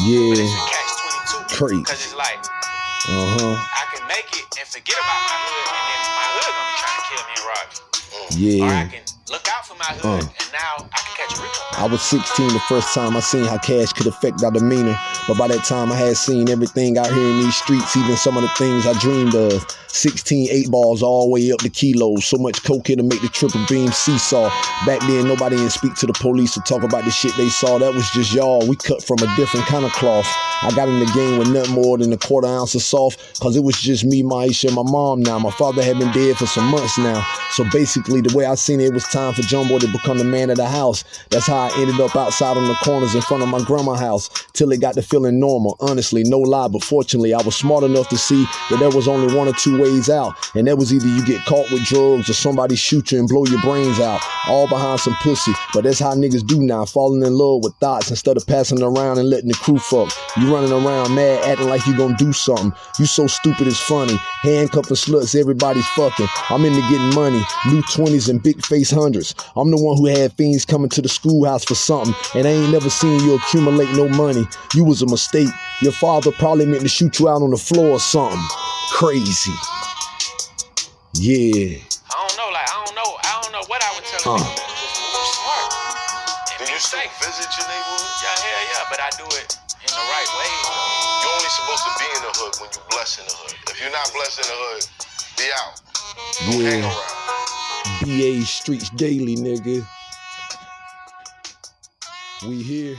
Yeah. But catch 22. Crazy. Cause it's like, Uh huh. I can make it and forget about my hood, and then my hood gonna be trying to kill me and rob me. Or I Yeah. can look out for my hood, Uh. and now I can catch a RICO. I was 16 the first time I seen how cash could affect our demeanor. But by that time, I had seen everything out here in these streets, even some of the things I dreamed of. 16 eight balls all the way up to kilos. So much coke to make the triple beam seesaw. Back then, nobody didn't speak to the police to talk about the shit they saw. That was just y'all. We cut from a different kind of cloth. I got in the game with nothing more than a quarter ounce of soft, cause it was just me, Maisha, and my mom now. My father had been dead for some months now. So basically, the way I seen it, it was time for Jumbo to become the man of the house. That's how I ended up outside on the corners in front of my grandma's house till it got to feeling normal. Honestly, no lie, but fortunately, I was smart enough to see that there was only one or two ways out, and that was either you get caught with drugs or somebody shoot you and blow your brains out, all behind some pussy. But that's how niggas do now, falling in love with thoughts instead of passing around and letting the crew fuck. You running around mad, acting like you gonna do something. You so stupid it's funny. Handcuffing sluts, everybody's fucking. I'm into getting money, new 20s and big face hundreds. I'm the one who had fiends coming to the schoolhouse for something, and I ain't never seen you accumulate no money. You was a mistake. Your father probably meant to shoot you out on the floor or something. Crazy. Yeah. I don't know, like I don't know, I don't know what I would tell Uh. them. Just smart. And Do you still safe. visit your neighborhood? Yeah, hell yeah, but I do it in the right way. You're only supposed to be in the hood when you bless in the hood. If you're not blessed in the hood, be out. Don't hang Yeah. around. BA Streets Daily, nigga. We here.